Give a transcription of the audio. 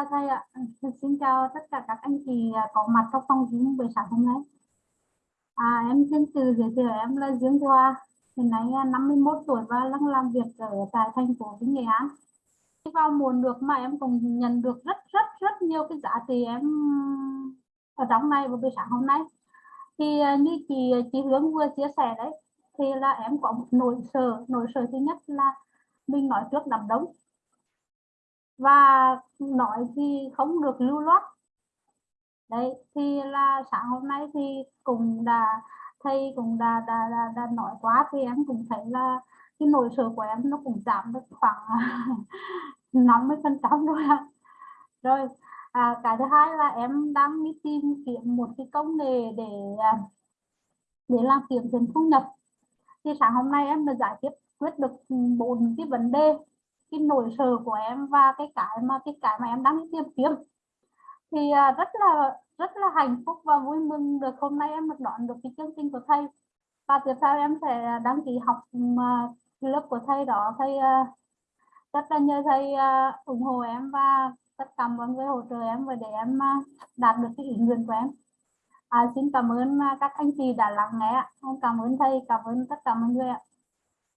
Dạ chào thầy ạ. Ừ, xin chào tất cả các anh chị à, có mặt trong phòng Zoom buổi sáng hôm nay. À, em xin tự giới thiệu em là Dương Hoa, hiện nay à, 51 tuổi và đang làm việc ở tại thành phố Vinh Nghệ An. Vào mùa được mà em cũng nhận được rất rất rất nhiều cái giá trị em ở trong này vào buổi sáng hôm nay. Thì à, như chị chị Hướng vừa chia sẻ đấy, thì là em có một nỗi sợ, nỗi sợ thứ nhất là mình nói trước đám đông và nói thì không được lưu loát. Đấy thì là sáng hôm nay thì cũng đã thầy cũng đã, đã, đã, đã nói quá thì em cũng thấy là cái nỗi sợ của em nó cũng giảm được khoảng 50 phần trăm rồi rồi à, cái thứ hai là em đang đi tìm kiếm một cái công nghệ để à, để làm kiếm tiền thu nhập. Thì sáng hôm nay em đã giải quyết quyết được bốn cái vấn đề cái nỗi sợ của em và cái cái mà cái cái mà em đang tìm kiếm. Thì à, rất là rất là hạnh phúc và vui mừng được hôm nay em được đón được cái chương trình của thầy. Và tiếp theo em sẽ đăng ký học uh, lớp của thầy đó. Thầy uh, rất là nhờ thầy uh, ủng hộ em và tất cả mọi người hỗ trợ em và để em uh, đạt được cái ý nguyện của em. À, xin cảm ơn các anh chị đã lắng nghe em cảm ơn thầy cảm ơn tất cả mọi người ạ.